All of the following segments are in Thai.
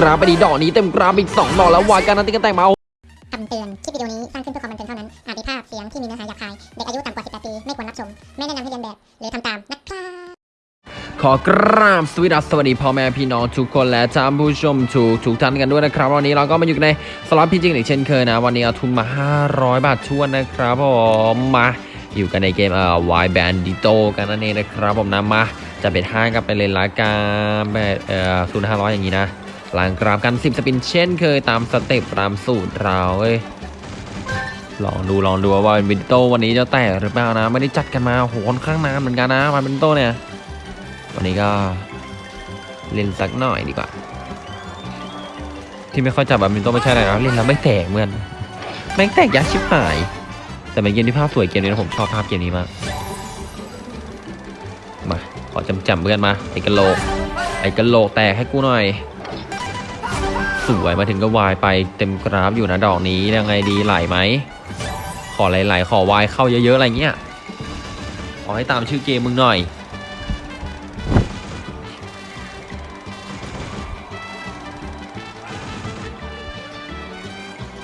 กราฟไปดีดอกนี้เต็มกราฟอีกสองดอกแล้ววายการันตีกันแต่งมาคำเตือน คลิปวิดีโอนี้สร้างขึ้นเพื่อความบันเทิงเท่านั้น อาจมีภาพเสียงที่มีเนื้อหาหยาบคาย เด็กอายุต่ำกว่า 18 ปี ไม่ควรรับชม ไม่แนะนำให้เรียนแบบ หรือทำตามนะครับขอกราบสวัสดีสวัสดีพ่อแม่พี่น้องทุกคนและท่านผู้ชมทุกทุกท่านกันด้วยนะครับ วันนี้เราก็มาอยู่ในสล็อตพี่จริงอีกเช่นเคยนะ วันนี้เอาทุนมา 500 บาททวนนะครับผมมาอยู่กันในเกมเอ่อ Y Bandito กันนั่นเองนะครับผมนะมาจะเป็นห้างกันไปเลยละกันแบบเอ่อศูนย์ห้าร้อยอย่างนี้นะ หลังกราฟกัน 10 spin เช่นเคยตาม step ตามสูตรเราเว้ยลองดูลองดูว่าวินโตวันนี้จะแตกหรือเปล่านะ ไม่ได้จัดกันมาโหค่อนข้างนานเหมือนกันนะวันวินโตเนี่ย วันนี้ก็เล่นสักหน่อยดีกว่า ที่ไม่ค่อยจับแบบวินโตไม่ใช่อะไรนะเล่นแล้วไม่แตกเหมือนแม่งแตกยากชิบหาย แต่เป็นเกมที่ภาพสวยเกมนี้นะผมชอบภาพเกมนี้มากมาขอจำจำเพื่อนมาไอ้กะโหลกไอ้กะโหลกแตกให้กูหน่อย สวยมาถึงก็วายไปเต็มกราฟอยู่นะดอกนี้ยังไงดีไหลไหม ขอไหลๆขอวายเข้าเยอะๆอะไรเงี้ย ขอให้ตามชื่อเกมมึงหน่อย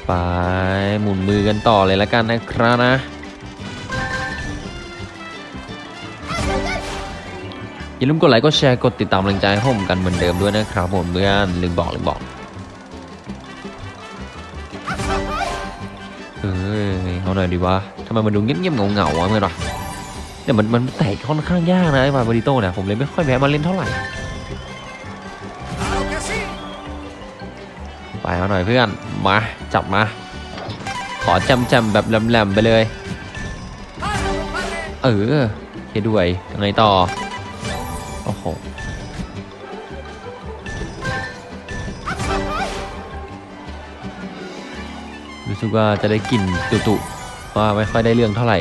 ไปหมุนมือกันต่อเลยละกันนะครับนะอย่าลืมกดไลค์กดแชร์กดติดตามกำลังใจให้ผมกันเหมือนเดิมด้วยนะครับผมเพื่อนลืมบอกลืมบอก หน่อยดีวะทำไมมันดูเงียบๆเหงาๆวะเมื่อวะเนี่ยมันมันแตกค่อนข้างยากนะไอ้มาบริโต้เนี่ยผมเลยไม่ค่อยแวะมาเล่นเท่าไหร่ไปเอาหน่อยเพื่อนมาจับมา ขอจำจำๆแบบแหลมๆไปเลย เออเคด้วยยังไงต่อโอ้โหรู้สึกว่าจะได้กลิ่นตุๆ ว่าไม่ค่อยได้เรื่องเท่าไหร่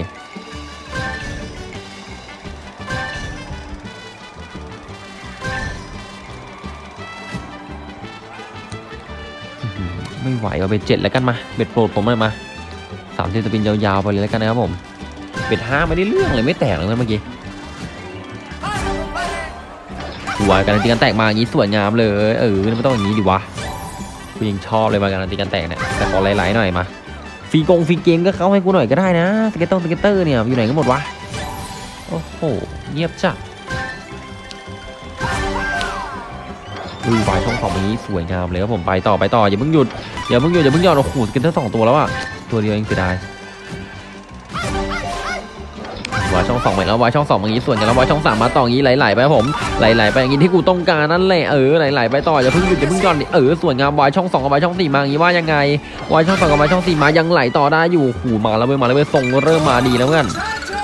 ไม่ไหวเอาเบ็ดเจ็ดแล้วกันมา เบ็ดโปรดผมเลยมาสามสิบ spin ยาวๆไปเลยแล้วกันนะครับผม bet ห้าไม่ได้เรื่องเลยไม่แตกเลยเมื่อกี้สวยการันตีกันแตกมาอย่างนี้สวยงามเลย เออไม่ต้องอย่างนี้ดิวะกูยังชอบเลยมาการันตีกันแตกเนี่ยแต่ขอไหลๆหน่อยมา ฟรีกงฟรีเกมก็เข้าให้กูหน่อยก็ได้นะ scat ตง scatter เนี่ยอยู่ไหนกันหมดวะโอ้โหเงียบจัดดูใบช่องสองนี้สวยงามเลยครับผมไปต่อไปต่ออย่าเพิ่งหยุดอย่าเพิ่งหยุดอย่าเพิ่งหย่อนโอ้โห scatter สองตัวแล้วอะตัวเดียวเองเสียดาย wild ช่องสองไปแล้ว wild ช่องสองอย่างนี้สวยกันแล้ว wild ช่องสามมาต่ออย่างนี้ไหลๆไปผมไหลๆไปอย่างนี้ที่กูต้องการนั่นแหละเออไหลๆไปต่ออย่าเพิ่งหยุดอย่าเพิ่งหย่อนดิเออสวยงาม wild ช่องสองกับ wild ช่องสี่มาอย่างนี้ว่ายังไง wild ช่องสองกับ wild ช่องสี่มายังไหลต่อได้อยู่หูมาแล้วเว้ยมาแล้วเว้ยทรงเริ่มมาดีแล้วเพื่อน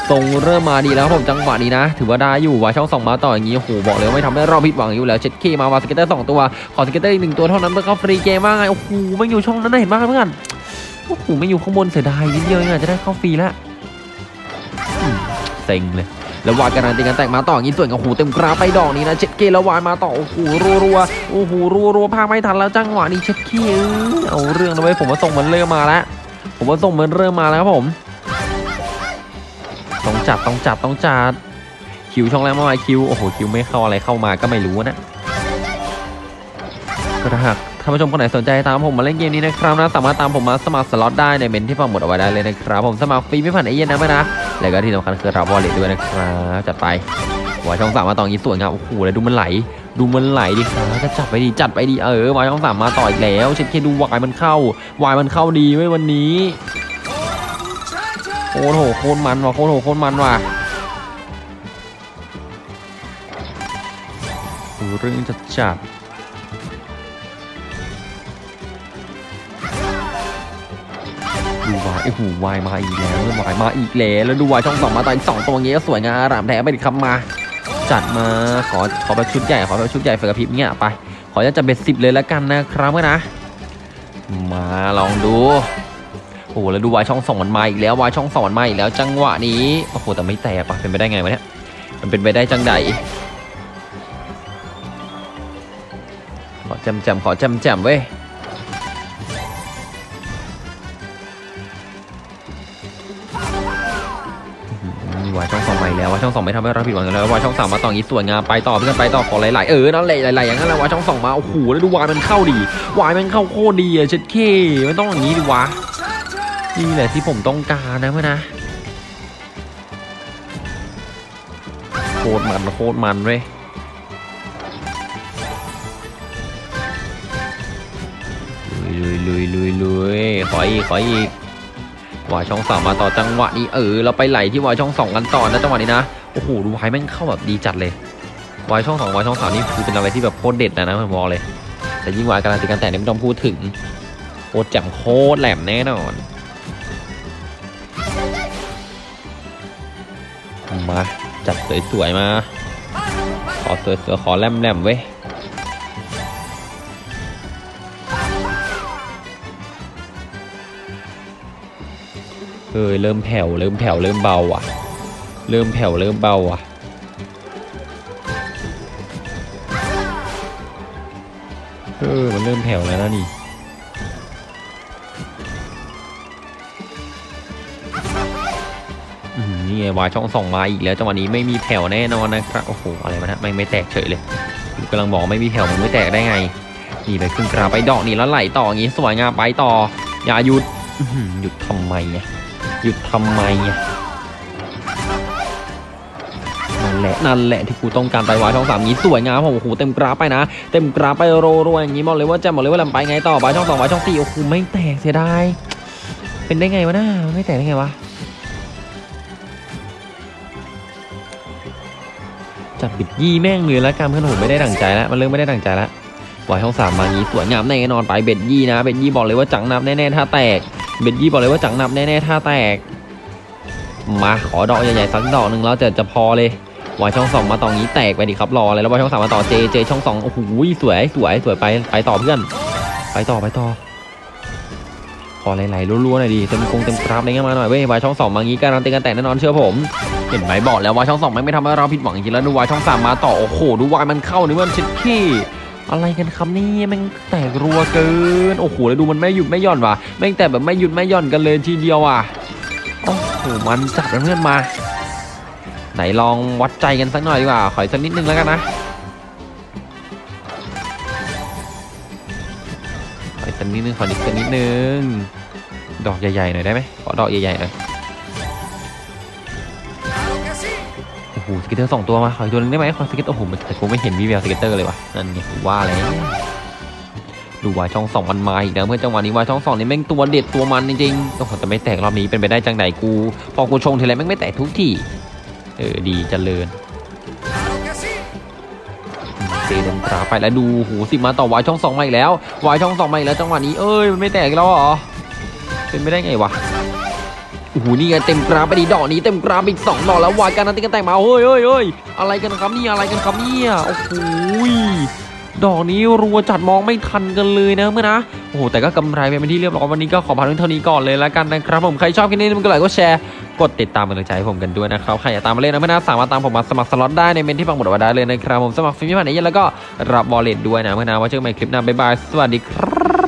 ทรงเริ่มมาดีแล้วผมจังหวะนี้นะ ถือว่าได้อยู่วาช่องสองมาต่ออย่างนี้โอ้โหบอกเลยว่าไม่ทำให้เราผิดหวังอยู่แล้วเช็ดเข้มาว่ะ scatter สองตัวขอ scatter อีกหนึ่งตัวเท่านั้นเพื่อเข้าฟรีเกมว่าไงโอ้โหไม่อยู่ช่องนั้นเห็นมากเพื่อนโอ้โหไม่อยู่ข้างบนเสียดายนิดเดียวเองจะได้เข้าฟรีแล้ว เซ็งเลยแล้ว wild การันตีกันแตกมาต่ออย่างนี้สวยครับหูเต็มกราฟไปดอกนี้นะเช็ดเข้แล้ว wild มาต่อโอ้โหรัวรัวๆโอ้โหรัวรัวๆพากย์ไม่ทันแล้วจังหวะนี้เช็ดเข้เอาเรื่องนะเว้ยผมว่าทรงมันเริ่มมาแล้วผมว่าทรงมันเริ่มมาแล้วครับผมต้องจัดต้องจัดต้องจัดคิวช่องแรกเมื่อวาคิวโอ้โหคิวไม่เข้าอะไรเข้ามาก็ไม่รู้นะก็ถ้าหากท่านผู้ชมคนไหนสนใจตามผมมาเล่นเกมนี้นะครับนะสามารถตามผมมาสมัครสล็อตได้ใน comment ที่ปักหมุดเอาไว้ได้เลยนะครับผมสมัครฟรีไม่ผ่าน agent นะเพื่อนนะ แล้วก็ที่สำคัญคือรับ wallet ด้วยนะครับจัดไป wild ช่องสามมาต่อนี้สวยงามโอ้โหแล้วดูมันไหล ดูมันไหลดิครับก็จัดไปดีจัดไปดีเออ wild ช่องสามมาต่ออีกแล้วเช็ดเข้ดู wild มันเข้า wild มันเข้าดีไว้วันนี้โคตรโหโคตรมันว่ะโคตรโหโคตรมันว่ะดูเรื่องจัดจัด ดูวายไอ้หูวายมาอีกแล้ววายมาอีกแล้วแล้วดูวายช่องสองมาตออีกสองตัวเงี้ยสวยงามรามแท้ไปดิครับมา จัดมาขอขอแบบชุดใหญ่ขอแบบชุดใหญ่เฟอร์พิบเนี่ยไป ขอจะจัดเบ็ดสิบเลยแล้วกันนะครับเพื่อนนะ มาลองดูโอ้โหแล้วดูวายช่องสองมันมาอีกแล้ววายช่องสองมันมาอีกแล้วจังหวะนี้โอ้โหแต่ไม่แตกปะเป็นไปได้ไงวะเนี่ยมันเป็นไปได้จังใดขอจำจำขอจำจำเว้ย ววายช่องสองใหม่แล้ววายช่องสองไม่ทำให้เราผิดหวังแล้ววายช่องสามมาต่ออีสวยงามไปต่อเพื่อนไปต่อขอไหลๆเออนั่นแหละไหลๆอย่างนั้นแหละวายช่องสองมาโอ้โหแล้วดูวายมันเข้าดีวายมันเข้าโคตรดีอะเช็ดเคมันต้องอย่างนี้ดิวะนี่แหละที่ผมต้องการนะเพื่อนนะโคตรมันโคตรมันเลยลุยลุยลุยลุยขออีกขออีก วายช่องสามมาต่อจังหวะนี้เออเราไปไหลที่วายช่องสองกันต่อนะจังหวะนี้นะโอ้โหดูวายแม่งเข้าแบบดีจัดเลยวายช่องสองวายช่องสามนี่คือเป็นอะไรที่แบบโคตรเด็ดนะนะผมบอกเลย แต่ยิ่งวายการันตีการแต่งนี่ไม่ต้องพูดถึงโคตรแจ่มโคตรแหลมแน่นอนมาจัดสวยๆมาขอสวยๆขอแหลมๆเว้ย เออเริ่มแผ่วเริ่มแผ่วเริ่มเบาอะ เริ่มแผ่วเริ่มเบาอะ เออมันเริ่มแผ่วแล้วนะนี่นี่ไงวายช่องสองมาอีกแล้วจังหวะนี้ไม่มีแผ่วแน่นอนนะครับโอ้โหอะไรวะนะไม่ไม่แตกเฉยเลยกำลังบอกไม่มีแผ่วมันไม่แตกได้ไงนี่ไปขึ้นกราไปดอกนี่แล้วไหลต่ออย่างงี้สวยงามไปต่ออย่าหยุดอื้อหือหยุดทำไมเนี่ย หยุดทำไมอะนั่นแหละนั่นแหละที่กูต้องการไปวายช่องสามนี้สวยงามผมโอ้โหเต็มกราฟไปนะ เต็มกราฟไปโรโรอย่างนี้บอกเลยว่าจะบอกเลยว่าลำไปไงต่อวายช่องสองวายช่องสี่โอ้โหไม่แตกเสียดายเป็นได้ไงวะน้าไม่แตกได้ไงวะจับบิดยี่แม่งเลยแล้วกันเพื่อนผมไม่ได้ดั่งใจแล้วมันเริ่มไม่ได้ดั่งใจแล้ววายช่องสามมางี้สวยงามแน่นอนไปเบ็ดยี่นะเบ็ดยี่บอกเลยว่าจังนับแน่ๆถ้าแตก เบ็ดยี่บอกเลยว่าจังนับแน่ๆถ้าแตก มาขอดอกใหญ่ๆสักดอกหนึ่งแล้วจะจะพอเลยวายช่องสองมาต่องี้แตกไปดิครับรอเลยแล้ววายช่องสามมาต่อเจเจช่องสองโอ้โหสวยสวยสวยไปไปต่อเพื่อน ไปต่อไปต่อขอไหลๆรัวๆหน่อยดิเต็มกงเต็มกราฟอะไรเงี้ยมาหน่อยเว้ยวายช่องสองมางี้การันตีกันแตกแน่นอนเชื่อผมเห็นไหมบอกแล้ววายช่องสองไม่ไม่ทำให้เราผิดหวังจริงแล้วดูวายช่องสามมาต่อโอ้โหดูวายมันเข้านี่มันชิดขี้ อะไรกันครับนี่แมันแตกรัวเกิน โอ้โหแล้วดูมันไม่หยุดไม่หย่อนว่ะแม่งแต่แบบไม่หยุดไม่หย่อนกันเลยทีเดียวอะโอ้โหมันจัดเพื่อนมา ไหนลองวัดใจกันสักหน่อยดีกว่าขออีกสักนิดนึงแล้วกันนะขออีกสักนิดนึงขออีกสักนิดนึงดอกใหญ่ๆหน่อยได้ไหมขอดอกใหญ่ๆหน่อย หู scatter สองตัวมาขออีกตัวนึงได้ไหมขอ scat โอ้โหแต่กูไม่เห็นวี่แวว scatter เลยว่ะนั่นไงว่าแล้วดูวายช่องสองมันมาอีกนะเพื่อนจังหวะนี้วายช่องสองนี่แม่งตัวเด็ดตัวมันจริงๆโอ้โหแต่ไม่แตกรอบนี้เป็นไปได้จังไหนกู พอกูชงทีไรแม่งไม่แตกทุกทีเออดีเจริญเซเดนตราไปแล้วดูหูสิมาต่อวายช่องสองมาอีกแล้ววายช่องสองมาอีกแล้วจังหวะนี้เอ้ยมันไม่แตกแล้วเหรอเป็นไปได้ไงวะ โอ้โหนี่ไงเต็มกราฟไปดีดอกนี้เต็มกราฟอีกสองดอกแล้ว wild การันตีกันแตกมาเฮ้ยเฮ้ยเฮ้ยอะไรกันครับนี่อะไรกันครับเนี่ยโอ้โหดอกนี้รัวจัดมองไม่ทันกันเลยนะเพื่อนนะโอ้โหแต่ก็กำไรไปเป็นที่เรียบร้อยวันนี้ก็ขอพักเท่านี้ก่อนเลยแล้วกันนะครับผมใครชอบคลิปนี้มันก็ไลค์ก็แชร์กดติดตามเป็นกำลังใจให้ผมกันด้วยนะครับใครอยากตามมาเล่นนะเพื่อนนะสามารถตามผมมาสมัครสล็อตได้ใน comment ที่ปักหมุดไว้ได้เลยนะครับผมสมัครฟรีไม่ผ่าน agent แล้วก็รับ wallet ด้วยนะเพื่อนนะว่าเจอกันใหม่คลิปหน้าบ๊ายบายสวัสดีครับ